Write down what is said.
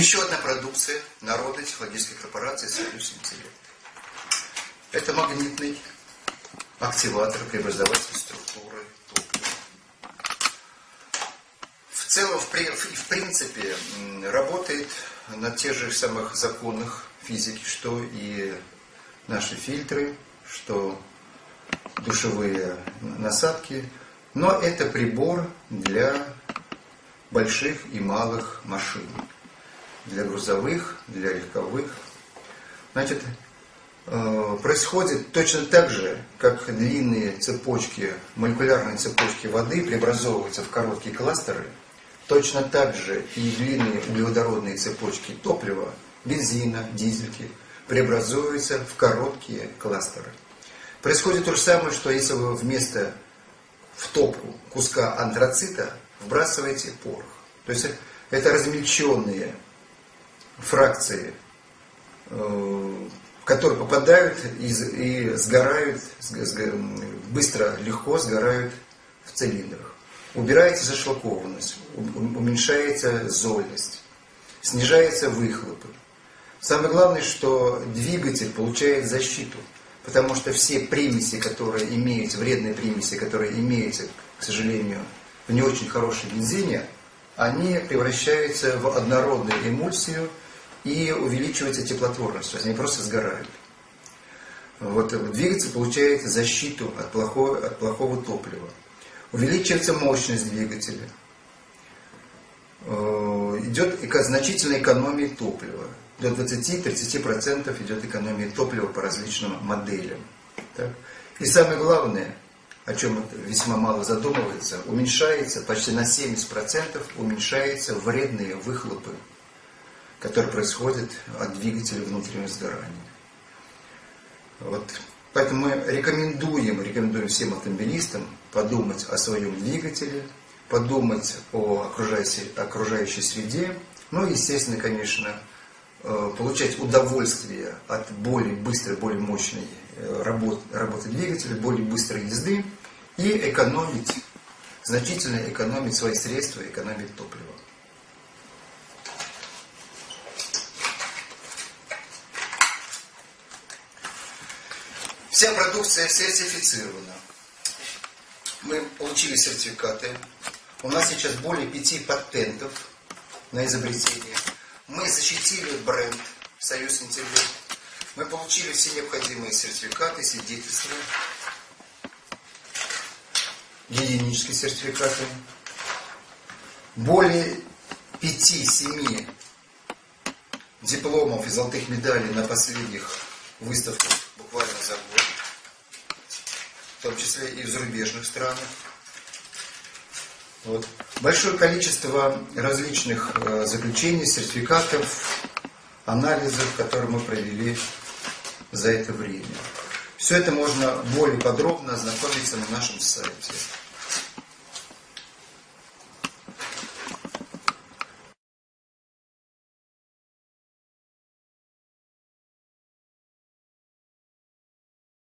Еще одна продукция народной технологической корпорации «Союз Интеллект». Это магнитный активатор преобразователь структуры топлива. В целом, в, в принципе, работает на тех же самых законах физики, что и наши фильтры, что душевые насадки. Но это прибор для больших и малых машин. Для грузовых, для легковых. Значит, э, происходит точно так же, как длинные цепочки, молекулярные цепочки воды преобразовываются в короткие кластеры, точно так же и длинные углеводородные цепочки топлива, бензина, дизельки преобразуются в короткие кластеры. Происходит то же самое, что если вы вместо в топку куска антрацита вбрасываете порох. То есть это размельченные фракции, э, которые попадают и, сгорают, быстро, легко сгорают в цилиндрах. Убирается зашлакованность, уменьшается зольность, снижается выхлопы. Самое главное, что двигатель получает защиту, потому что все примеси, которые имеются, вредные примеси, которые имеются, к сожалению, в не очень хорошей бензине, они превращаются в однородную эмульсию и увеличивается теплотворность, то есть они просто сгорают. Вот двигатель получает защиту от плохого, от плохого топлива. Увеличивается мощность двигателя. Э, идет значительная экономия топлива до 20-30% идет экономия топлива по различным моделям. Так? И самое главное, о чем весьма мало задумывается, уменьшается почти на 70% уменьшаются вредные выхлопы, которые происходят от двигателя внутреннего сгорания. Вот. Поэтому мы рекомендуем, рекомендуем всем автомобилистам подумать о своем двигателе, подумать о окружающей, окружающей среде, ну и, естественно, конечно, Э, получать удовольствие от более быстрой, более мощной э, работы, работы двигателя, более быстрой езды и экономить, значительно экономить свои средства, экономить топливо. Вся продукция сертифицирована. Мы получили сертификаты. У нас сейчас более пяти патентов на изобретение. Мы защитили бренд «Союз Интеллект». Мы получили все необходимые сертификаты, свидетельства, гигиенические сертификаты. Более пяти-семи дипломов и золотых медалей на последних выставках буквально в том числе и в зарубежных странах. Вот. Большое количество различных э, заключений, сертификатов, анализов, которые мы провели за это время. Все это можно более подробно ознакомиться на нашем сайте.